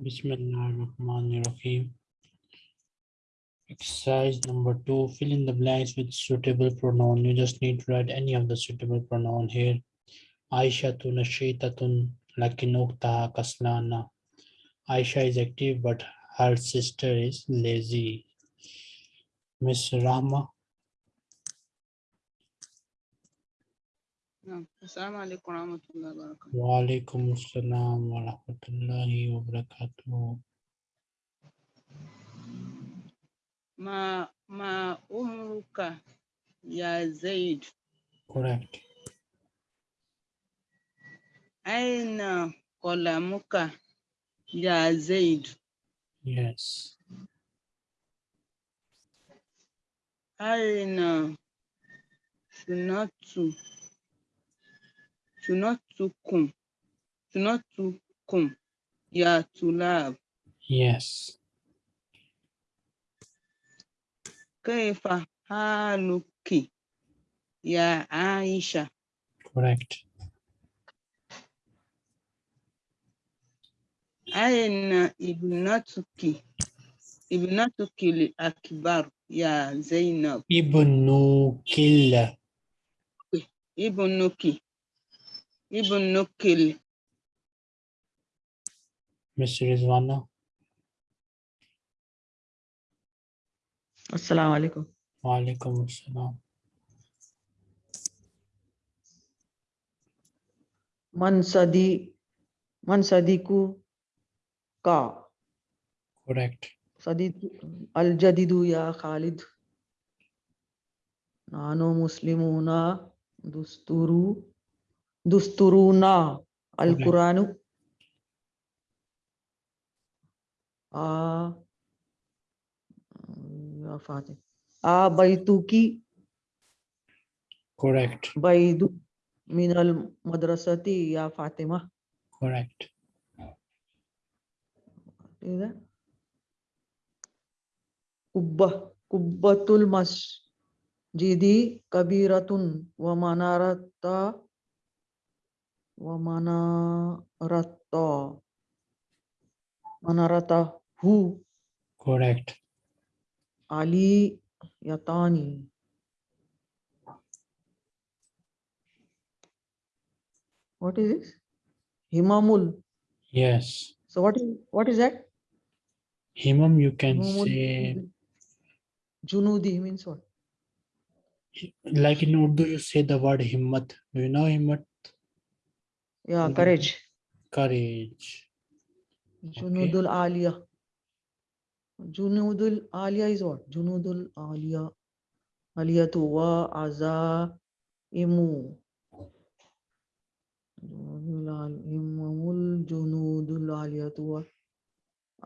Bismillahirrahmanirrahim. Exercise number two, fill in the blanks with suitable pronoun. You just need to write any of the suitable pronoun here. Aisha tu nashitatun lakin uktaha kaslana. Aisha is active, but her sister is lazy. Miss Rahma, Assalamu warahmatullahi wabarakatuh. Wa alaikum assalam wa rahmatullahi wa barakatuh. Ma, ma umruka ya Zaid. Correct. Aina kolamuka ya Zaid. Yes. Aina sunatu أين شنطت شنطتكم شنطتكم يا طلاب Yes. كيف حالك يا عائشة Correct. أين ابنتك ابنتك الأكبر يا زينب Ibnu Killa. ابنك Ibn Nukil. Mr. Rizwana. Assalamu alaikum. Wa alaikum assalam. Mansadi, Mansadiku ka. Correct. Sadid al Jadidu ya Khalid. Nano Muslimuna dusturu دستورنا القرآن آ يا فاتح آ بيتك Correct. بيد من المدرسة يا فاطمة Correct. إذا قبة قبة المسجد كبيرة ومنارة Vamanarata. Manarata who? Correct. Ali Yatani. What is this? Himamul. Yes. So what is what is that? Himam, you can Himamul. say. Junudi means what? Like in Urdu, you say the word himmat. Do you know himmat? Yeah, courage. Courage. Junudul Aliya. Junudul Aliya is what? Junudul Aliya. Aliyatu wa aza imu. Imamul Junudul Aliyatu wa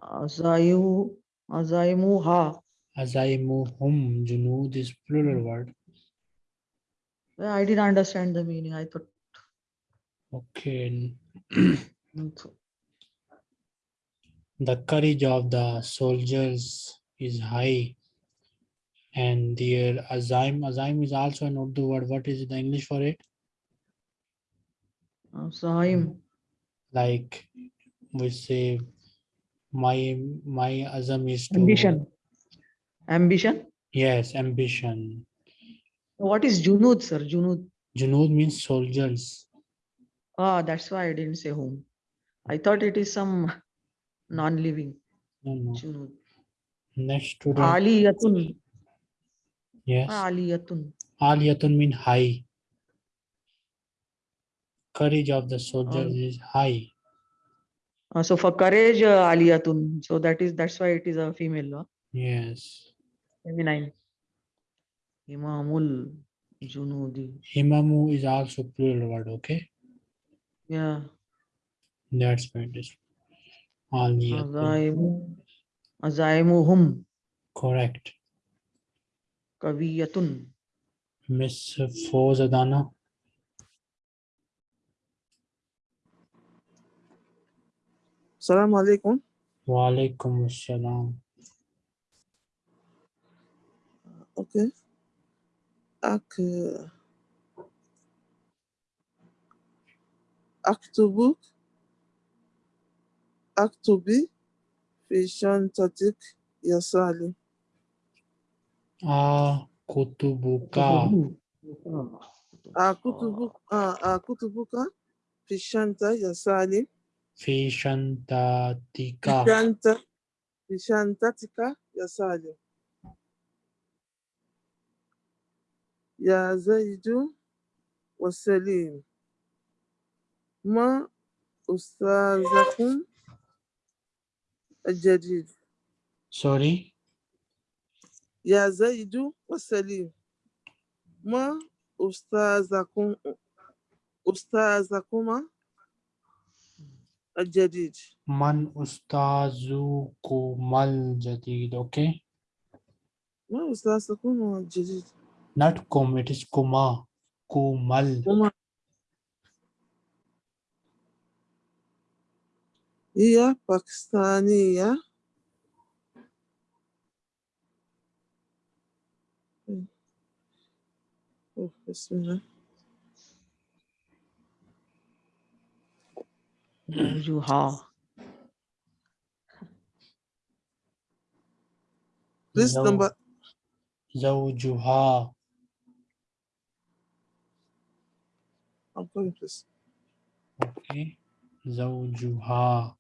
azaimu azaimu ha. Azaimuhum. Junud is plural word. I didn't understand the meaning. I thought Okay. so- The courage of the soldiers is high. And their azaim, azaim is also an Urdu word. What is the English for it? azaim. Hmm. Like we say, my my azam is to Ambition. Ambition. Yes, ambition. What is Junud, sir? Junud. Junud means soldiers. Ah, that's why I didn't say whom. I thought it is some non-living. No, no. Junud. Next student. Aliyatun. Yes. Aliyatun. Aliyatun mean high. Courage of the soldiers Al- is high. Uh, so for courage, uh, Aliyatun. So that is that's why it is a female law. Yes. Feminine. Imamul Junudi. Himamu is also plural word. Okay. Yeah. That's fantastic. All the Azaimu, Azaimuhum. Correct. Kaviyatun. Miss Fozadana. Salam alaikum. Wa alaikum assalam. Okay. Okay. Aktubu, Aktubi, Fishan Tatik Yasali. Akutubuka. Akutubuka, Akutubuka, Fishanta Yasali. Fishanta Tika. Fishanta, Fishanta Tika Yasali. Ya Zaidu wa ما أستاذكم الجديد Sorry. يا زيد وسليم ما أستاذكم أستاذكما الجديد Man ustazukumal jadid. Okay. ما أستاذكم الجديد Not kum, it is kuma. Kumal. وما هي باكستانية أوه، بسم الله زوجها Please Zaw- number Zawjuha. I'm coming please Okay. Zawjuha.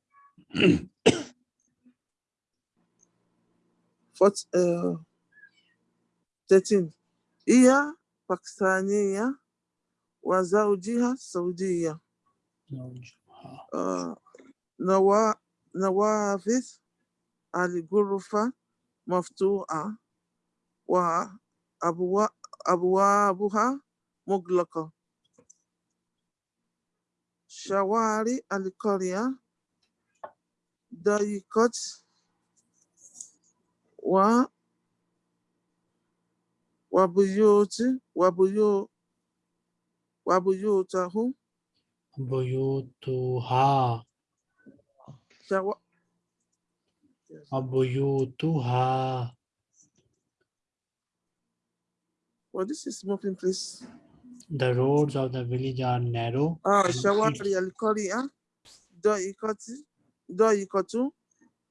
Uh, 13 هي باكستانية وزوجها سعودية. آه، نوا نوافذ الغرفة مفتوحة وأبوابها مغلقة شوارع القرية boycott wa wabuyuti wabuyu wabuyutahum buyutuha Shawa, yes. ha. Well, this is moving, please. The roads of the village are narrow. Ah, shawari al-Korea, ah. doikoti, ضيقة ضيقة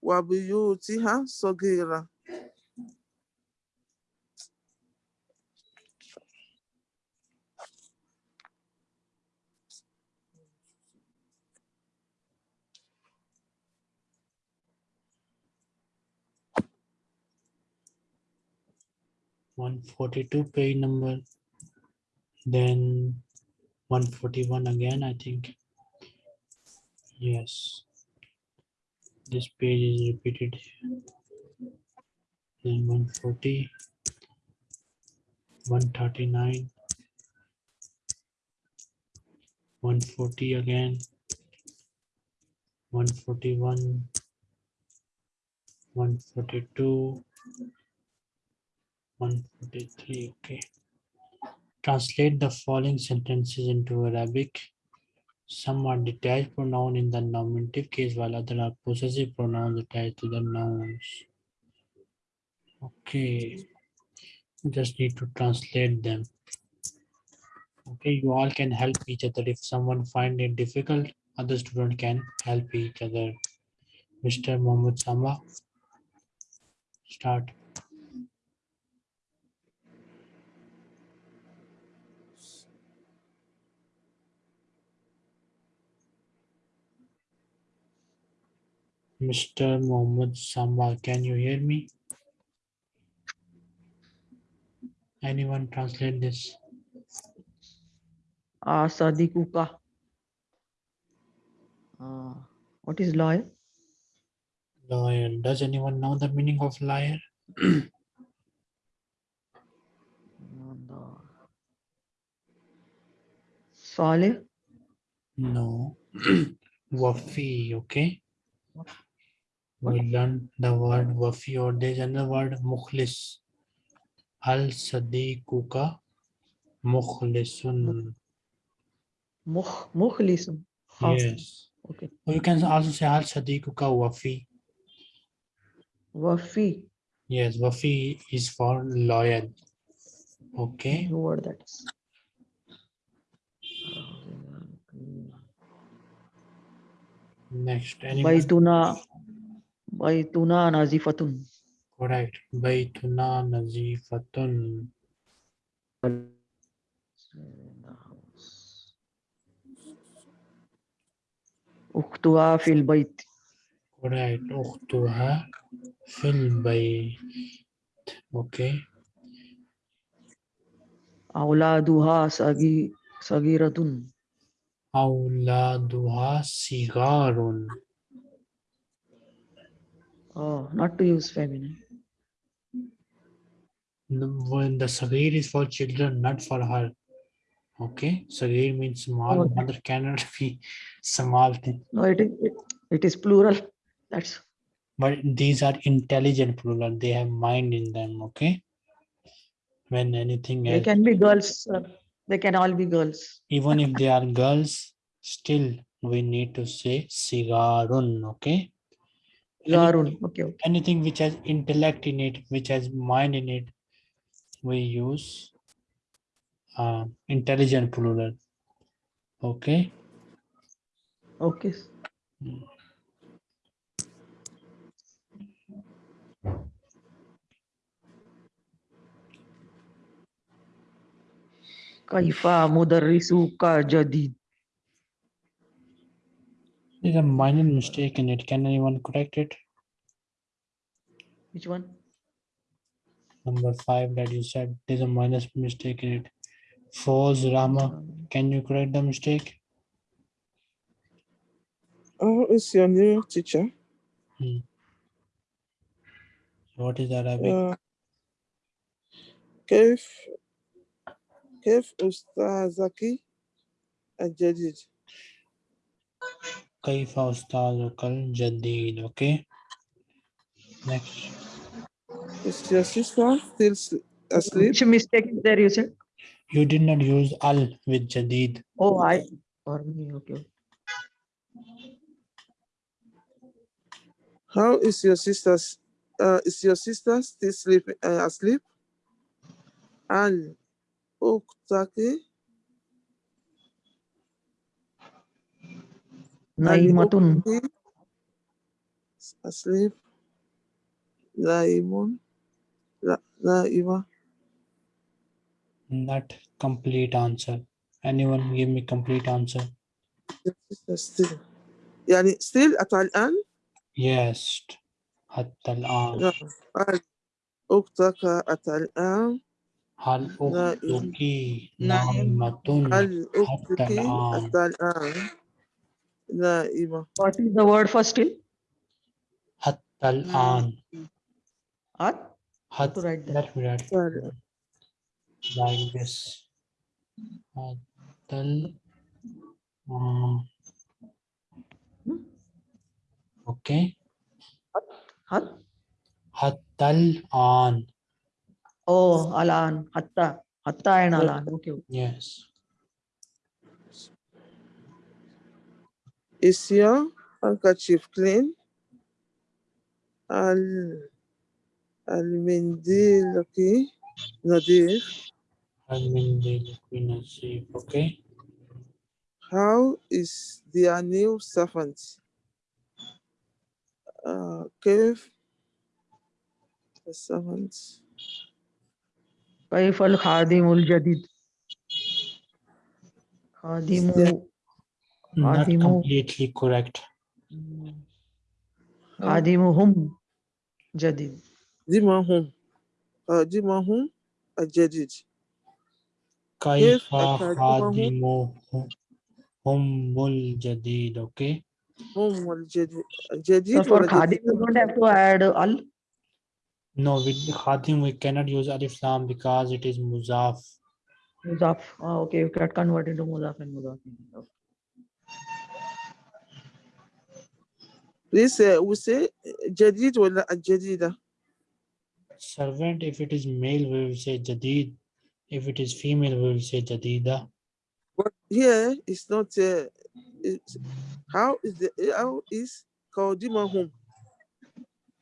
وبيوتها صغيرة. One forty-two page number. Then one forty-one again, I think. Yes. This page is repeated. Then one forty. One thirty-nine. One forty again. One forty-one. One forty-two. One forty-three, okay. Translate the following sentences into Arabic. Some are detached pronoun in the nominative case while other are possessive pronouns attached to the nouns. Okay. Just need to translate them. Okay, you all can help each other. If someone find it difficult, other student can help each other. Mr. Mohammed Sama, Start. Mr. Mohammed Samba, can you hear me? Anyone translate this? Asadikuka. Uh, what is lawyer? Lawyer. Does anyone know the meaning of liar? Uh, No. Wafi, okay? We learned the word wafi or there's another word mukhlis. Al sadiquka mukhlisun. Mukh, mukhlisun. Yes. Okay. Or you can also say al sadiquka wafi. Wafi. Yes, wafi is for loyal. Okay. Word that is. Next. Anyone? Baituna. بيتنا نظيفة. Correct. بيتنا نظيفة. أختها في البيت. Correct. أختها في البيت. Okay. أولادها صغيرة. أولادها صغار. Oh, not to use feminine. No, When the sagir is for children, not for her. Okay. Sagir means small. Okay. Mother cannot be small thing. No, it is it, it is plural. That's But these are intelligent plural. They have mind in them. Okay. When anything they else, can be girls. sir. They can all be girls. even if they are girls, still we need to say sigarun. Okay. Garun. Okay, okay. anything which has intellect in it, which has mind in it, we use uh, intelligent plural. Okay. Okay. Kaifa mudarrisuka jadid There's a minor mistake in it. Can anyone correct it? Which one? Number five that you said there's a minor mistake in it. False Rama. Um, Can you correct the mistake? How is your new teacher? What is Arabic? Uh, كيف كيف أستاذك الجديد؟ كيف أستاذك الجديد? Okay. Next. Is your sister still s- asleep? Which mistake is there you said? You did not use al with jadid. Oh, I or me. Okay. How is your sister's uh, is your sister still sleeping uh, asleep? Al أختك Naimatun. أختي asleep نائم لا نائمة Not complete answer. Anyone give me complete answer? Your sister still يعني still أتى الآن Yes. حتى الآن. نعم هل أختك أتى الآن هل نائم. أختك نائم. نائمة هل حتى أختك الآن؟ the Ima. What is the word for still? Hattal hmm. an. At? Hat. To write that. Let Like this. Hattal. an. okay. Hat. Hattal an. Oh, alan. Hatta. Hatta and alan. Okay. Yes. Is your handkerchief clean? ال المنديل نظيف. هل من ذلك نصيب. Okay. How is their new servant? Uh, كيف the servant? كيف الخادم الجديد؟ خادم not completely correct. Hmm. Oh. Adimuhum Jadid. Dimahum. Dimahum Jadid. Kaifa Khadimuhumul Jadid. Okay. Humul Jadid. So for Khadim, you don't have to add Al? No, with Khadim, we cannot use Alif Lam because it is Muzaf. Muzaf. Oh, okay, you can convert into Muzaf and Muzaf. Okay. This uh, we say uh, Jadid or uh, Jadida. Servant, if it is male, we will say Jadid. If it is female, we will say Jadida. But here it's not. Uh, it's, how is the eh, how is Kaudima home?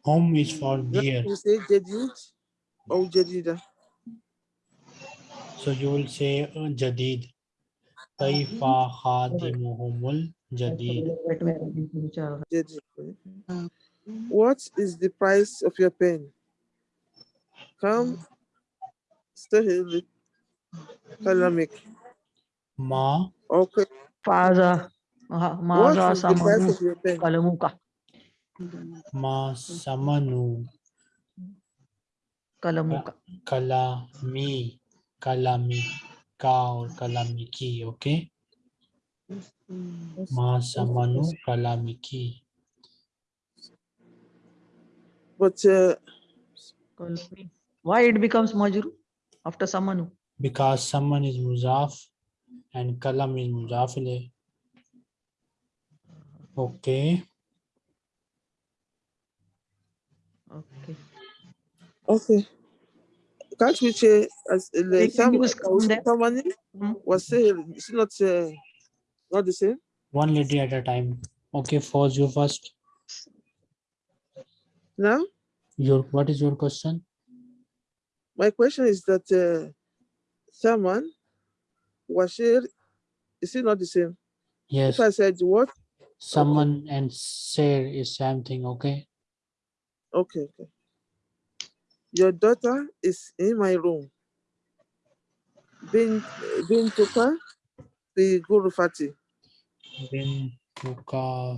Home is for beer. You say Jadid or Jadida. So you will say uh, Jadid. Taifa Khadimuhumul Jadi. What is the price of your pen? Come. Stahili. Kalamik. Ma. Okay. Faza. Maza samanu. Kalamuka. Ma samanu. Kalamuka. Kalami. Kalami. Ka or kalamiki. Okay. Masamanu Kalamiki. But uh, why it becomes Majru after Samanu? Because Saman is Muzaf and Kalam is Muzafile. Okay. Okay. Okay. Can't we say as uh, the hmm? was, was, was, not was, not the same? One lady at a time. Okay, Foz, you first. Now Your what is your question? my question is that uh, someone Washir is it not the same? Yes, If I said what? someone and share is same thing. Okay. Okay, okay. Your daughter is in my room. Bin Bintuka fi Gurufati. Bin Rin Fuka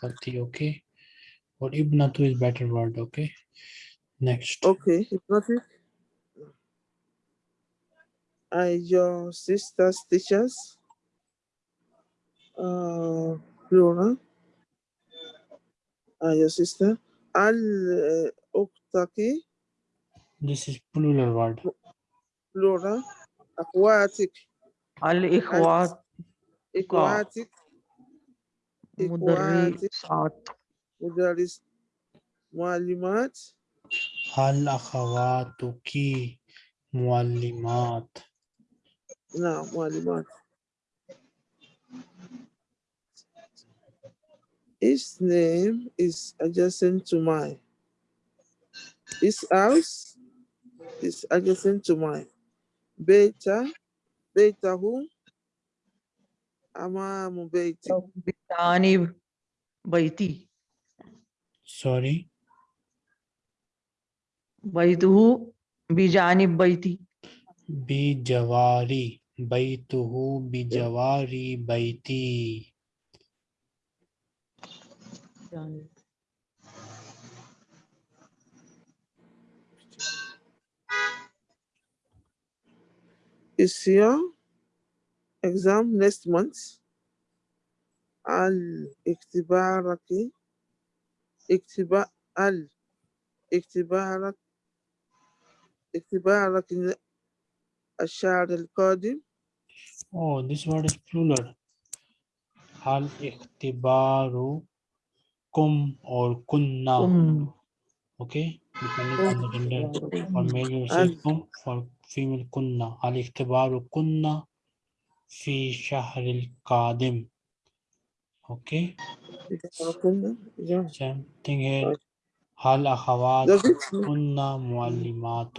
Fati, okay. Or Ibnatu is better word, okay. Next. Okay, hypnotic. Are your sister's teachers? Uh, plural. Are your sister? Al Oktaki. This is plural word. Plural. Aquatic. Al Ikhwat aquatic, مدرسات mudaris, mualimat, Hal akhawatuki muallimat. no, mualimat. His name is adjacent to mine. His house is adjacent to mine. Beta, beta who? Amamu beiti. بجانب بيتي Sorry. بيته بجانب بيتي Bijawari. Baituhu bijawari baiti. جانب. Is your exam next month? Al iktibaraki. Iktiba al iktibarak iktibarak الشهر القادم Oh, this word is plural. Hal ikhtibaru kum or kunna. أم Okay, depending on the gender. For male you say And- kum, for female kunna. Hal ikhtibaru في شهر القادم. أوكي. Same هل أخوات كنا معلمات؟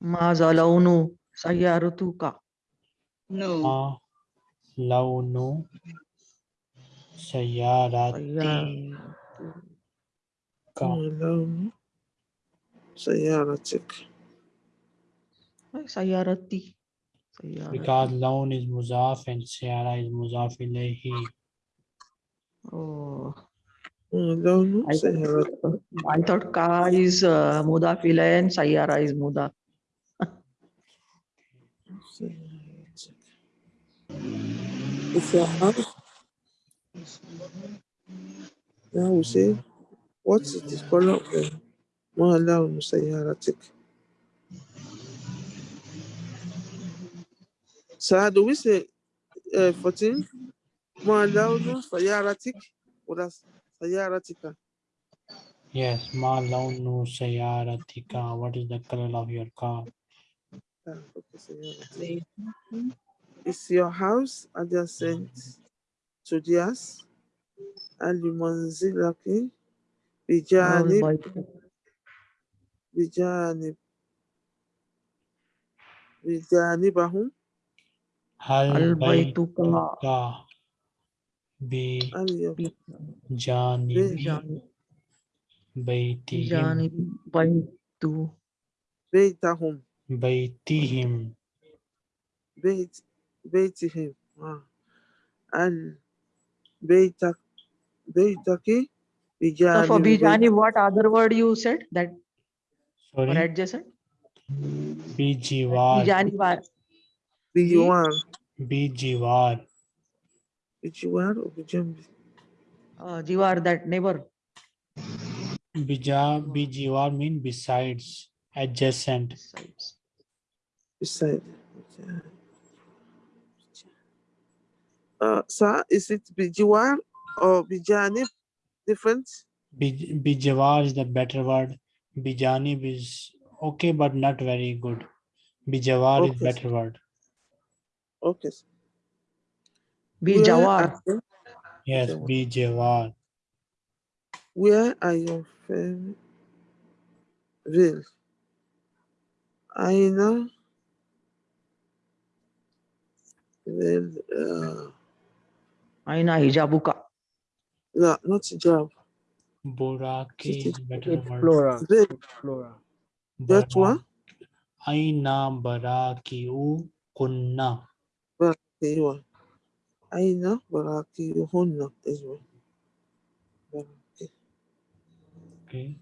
ماذا لون سيارتك؟ ما لون سيارتي. لون سيارتك سيارتي سيارتي Because laun is muzaf and sayara is muzaf ilayhi. Oh, لون I thought, سيارتك I thought car is uh, mudaf ilayh and sayara is mudaf. If your house now we say What is the color of Muhala Musayyaratik? Sir, do we say uh, 14? Muhala Sayyaratik? What is Sayyaratika? Yes, ma launu sayaratika. What is the color of your car? Ah, is your house adjacent to theirs? lucky. بجانب بجانب بجانبهم. هل بيتك بجانب بجانب بيتهم. بيت بيتهم. بيتهم. بيت بيتهم. آه. ال بيتك Bijani, so for Bijani, what other word you said that? Sorry. Or adjacent? Bijivar. Bijanivar. Bijivar. Bijivar. Bijivar or Bijambi? Uh, Jivar, that neighbor. Bija, Bijivar mean besides, adjacent. Besides. Beside. Uh, sir, is it Bijivar or Bijani difference? Bijawar is the better word. Bijanib is okay, but not very good. Bijawar okay, is better word. Okay. Bijawar. Yes, Bijawar. Where are your favorite reels? Aina uh, Aina hijabuka. No, not job. Boraki is. Flora. Flora. That one? Aina barakiu kunna. Barakiu. Aina barakiu hunna as well. Okay.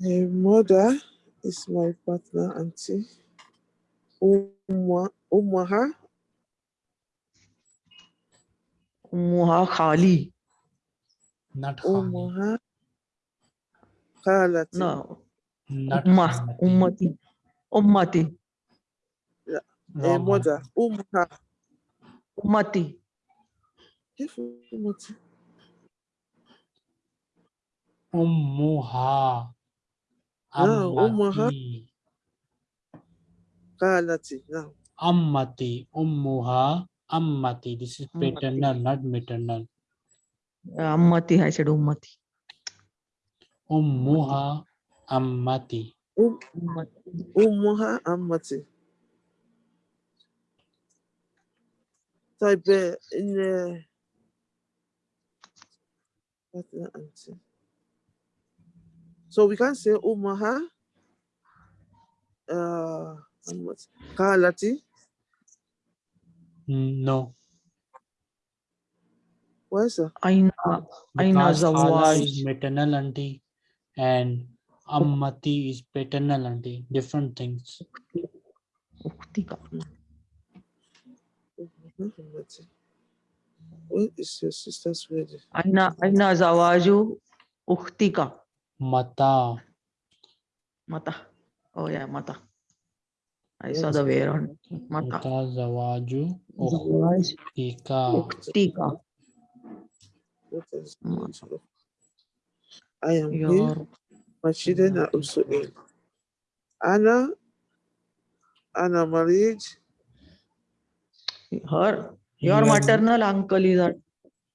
My mother is my partner, auntie. Umma, Ummaha. Ummaha Khali. Not Umaha. Halati. No. Not Ummah. Ummati. Ummati. Yeah. Eh, mother. Umha. Ummati. Ummati. Ummuha. Ummati. Kalati. Ammati. Ummuha. Ammati. This is paternal, not maternal. Ammati. I said ummati. ummuha ammati أم Ummati. أمها أمتي طيب إن partner auntie so we can say أمها uh, أمتي خالتي no Where's the? Aina, Aina Zawaj. is maternal auntie and Ammati is paternal auntie. Different things. What is your sister's wedding? Aina, Aina Zawaju Ukhtika. Mata. Mata. Oh yeah, Mata. I saw the wear on Mata. Mata Zawaju Ukhtika. Ukhtika. Uktika. What is Mm. I am here Your. my children are also ill Anna Anna married Her. Your Your- maternal uncle is at.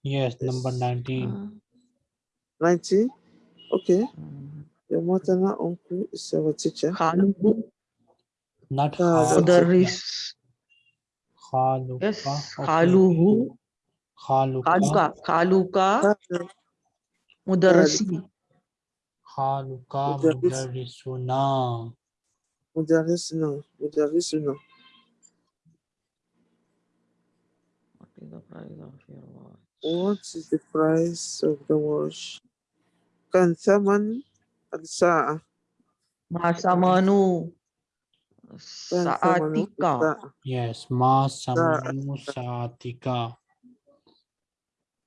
yes number 19. 19 uh, 90 okay mm, your maternal uncle is our teacher Khaluhu. not Other it. is. khaluka Yes. okay. Khaluhu. khaluka Khaluka. Khaluka. Khalid, Mudarrisi. khaluka Mudarris. mudarrisuna مدرسنا مدرسنا What is the price of your watch? what is the price of the watch كان ثمن الساعة Masamanu. كان ثمن Saatika. الساعة yes ma samanu saatika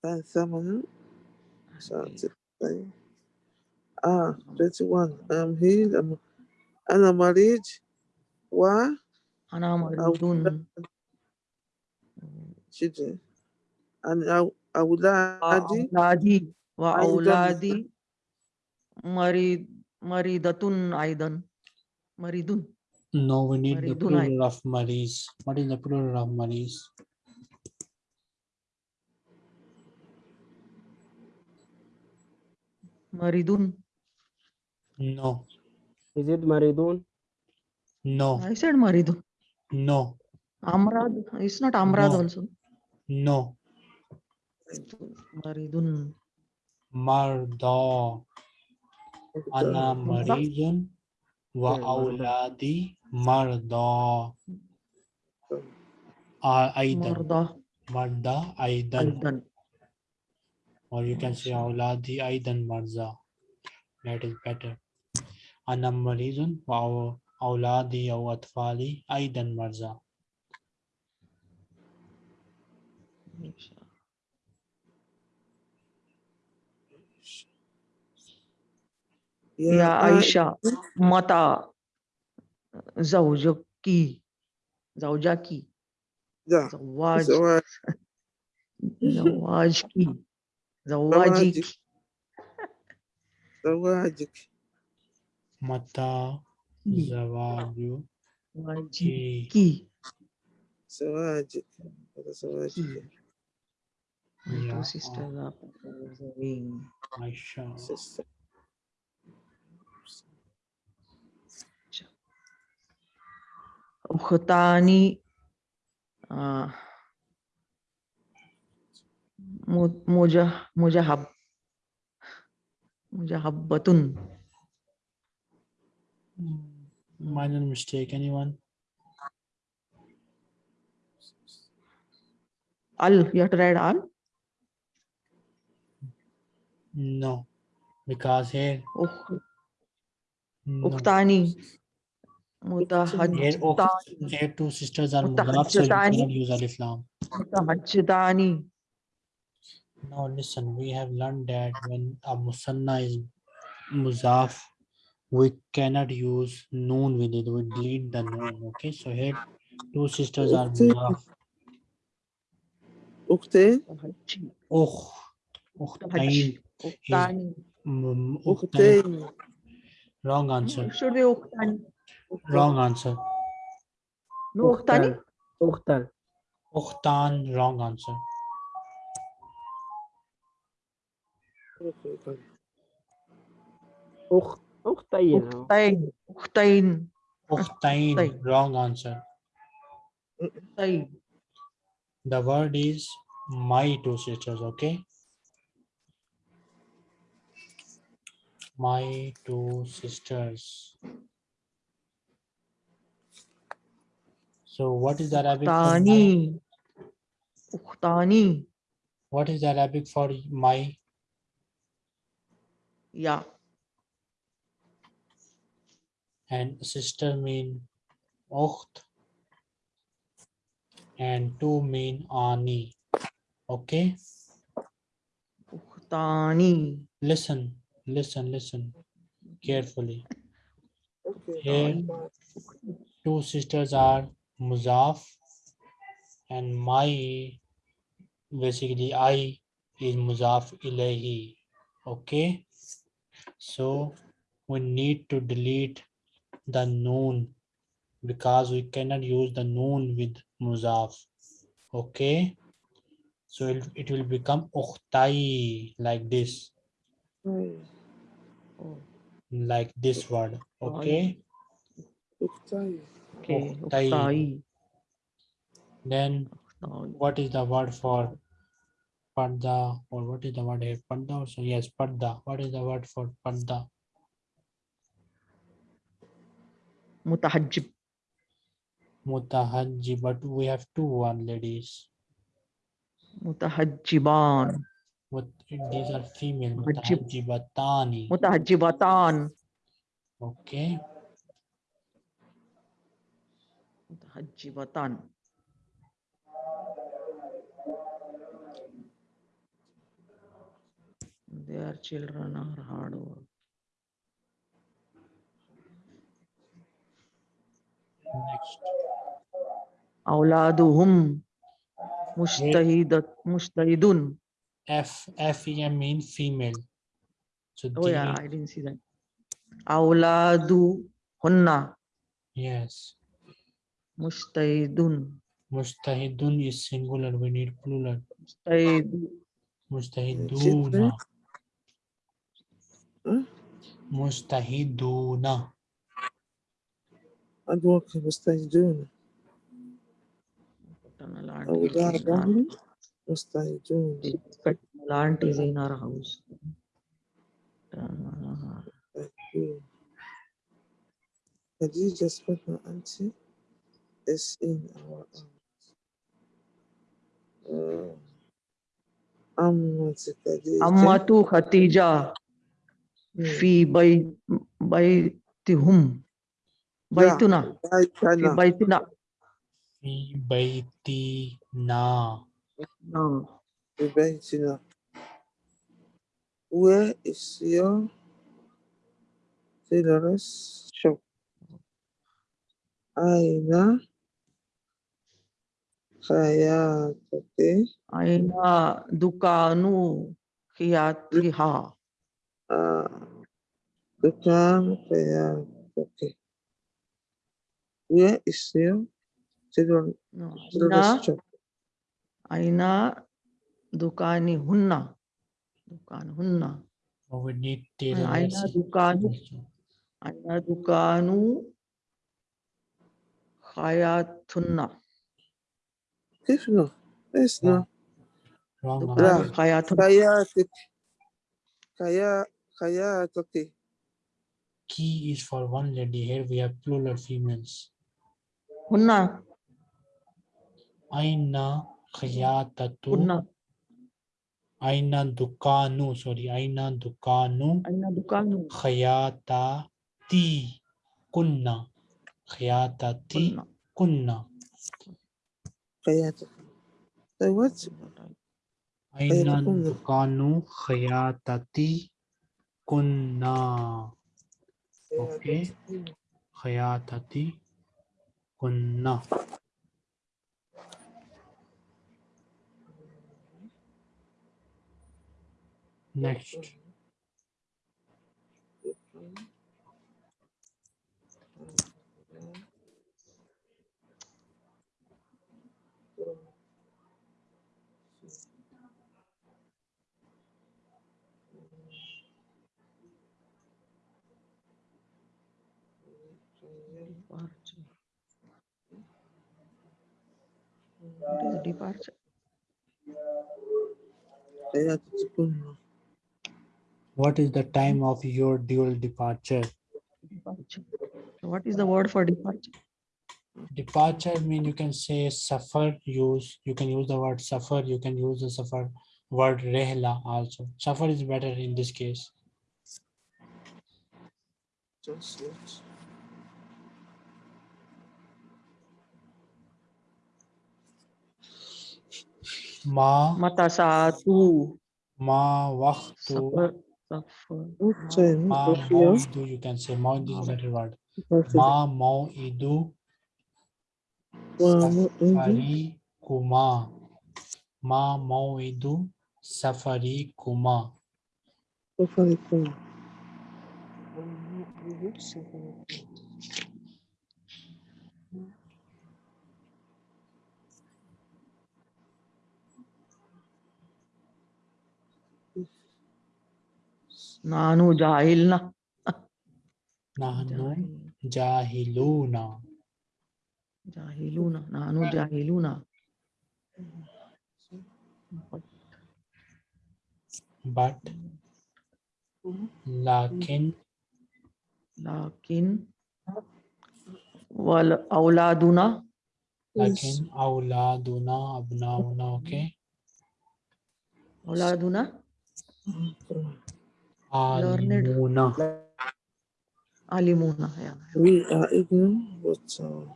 كان ثمن ساعة آه 21 I'm here I'm, أنا مريض و Ana maridun. children and أو- أولادي Auladi. Wa Aidan. auladi. Marid. Maridatun aidan. Maridun. no we need the Maridun, I- plural of maris what is the plural of maris Maridun. No. Is it Maridun? No. I said Maridun. No. Amrad. It's not Amrad no. also. No. Maridun. Marda. Ana Maridun. Wa auladi marda. Aidan. Marda. Aidan or you can say أولادي أيضا مرضى that is better أنا مريض وأولادي أو أطفالي أيضا مرضى يا عائشة متى زوجك زوجك ده زواج زواج زواجك زواجك زواجك متى زواجك زواجك زواجك هذا زواجك My Yeah, two sisters are observing. عائشة sister. أختان آه، mujahab mujahabbatun minor mistake anyone al you have to write al no because here oh. no. uktani Mutahajjatani. Here two sisters are mudaf, so you cannot use al-Islam. Now listen, we have learned that when a musanna is muzaf, we cannot use noon with it. We delete the noon. Okay, so here two sisters are muzaf. Ukte. Oh. Ukhtain. Ukhtain. Wrong answer. Should be ukhtain. Wrong answer. No, ukhtani. Ukhtan. Ukhtan. Wrong answer. Octane. Octane. Octane. Octane. Wrong answer. Octane. The word is my two sisters, okay? My two sisters. So what is the Arabic? Uhtani. Uhtani. What is the Arabic for my? yeah and sister mean Ocht and two mean Ani. Okay. Uhtani. Listen, listen, listen carefully. Okay. Here, two sisters are Muzaf and my basically I is Muzaf Ilahi. Okay. So we need to delete the noon because we cannot use the noon with muzaf. Okay. So it, it will become ukhtai like this. Hmm. Like this word. Okay. Okay. Then what is the word for Padda or what is the word here? Padda also? Yes, Padda. What is the word for panda? Mutahajib. Mutahajib, but we have two one ladies. Mutahajiban. What these are female. Mutahajibatani. Mutahajibatan. Okay. Mutahajibatan. Their children are hard work. Next. Auladuhum mustahidat mustahidun. F F E M mean female. So oh the, yeah, I didn't see that. Auladu hunna. Yes. Mustahidun. Mustahidun is singular. We need plural. Mustahidu. Mustahiduna. मुस्तहिदून अब वो मुस्तहिदून मुस्तहिदून मुस्तहिदून is in our house Khadija spoke my auntie is in our house. Um, Ammatu Khadija. Fee by by to whom by tuna by tuna fi By fi na. no fi baitina where is your Taylor's shop? Aina hayatuki aina dukanu ha. uh, the time prayer. Okay. Where is your children? No. Aina, Aina Dukani Hunna. Dukan Hunna. Or we need data. Aina Dukanu. Aina Dukanu Hayatunna. If no, it's no. Wrong. Kayatunna. Kayatunna. Kaya kaki. Ki is for one lady. Here we have plural females. Hunna. Aina khayatatu. Hunna. Aina dukanu. Sorry. Aina dukanu. Aina dukanu. Khayatati kunna. Khayatati kunna. Khayatati. So what's Aina dukanu khayatati Kunna. Okay. Khayatati. Kunna. Next. What is departure? What is the time of your dual departure? departure. What is the word for departure? Departure means you can say suffer, use, you can use the word suffer, you can use the suffer word rehla also. Suffer is better in this case. Just. ma matasatu ma waqtu ma mawdu you can say mawd is better word. Ma mawidu safari kuma ma mawidu safari kuma safari kuma नानु जाहिलना। नानु नानु but लाकिन। लाकिन। वल औलादुना। लाकिन औलादुना अबनाउना ओके। औलादुना। Okay. Auladuna. Learned. Alimuna. Alimuna. Yeah. we are ignorant but uh,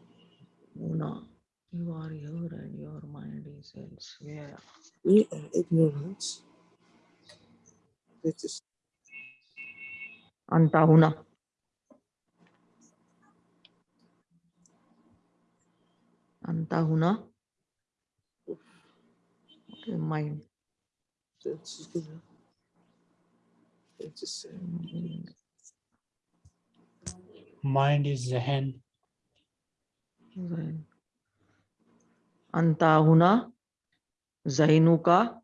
Muna. You are here and your mind is elsewhere. we are ignorant that is Anta huna. Anta huna. Okay, mind. that is good that is uh, Mm, Mind is zehen. Zain. Anta huna. Zainuka.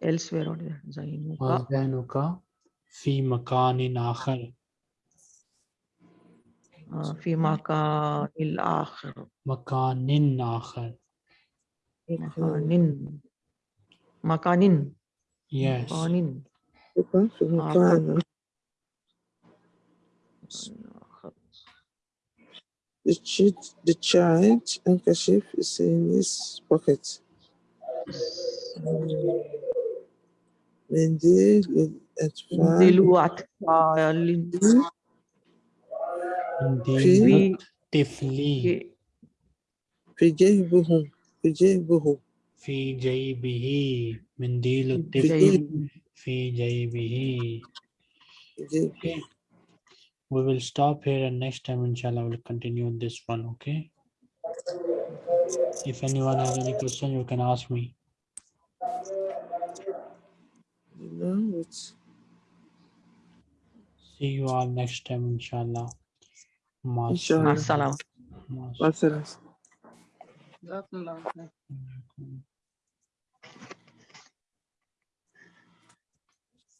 Elsewhere. What is that? Zainuka. وذهنك في مكان آخر. آه، في مكان الآخر مكان آخر مكان مكان Yes. Morning. Afternoon. The, chit, the child handkerchief is in his pocket. Mendil Indicatively. Fijaybuhum. Fijaybuhum. في طفلي في جيبه في جيبه في جيبه منديل في الطفل جيب في جيبه في جيبه okay we will stop here and next time inshallah we'll continue this one okay if anyone has any question you can ask me You know, it's see you all next time inshallah Ma Inshallah. مع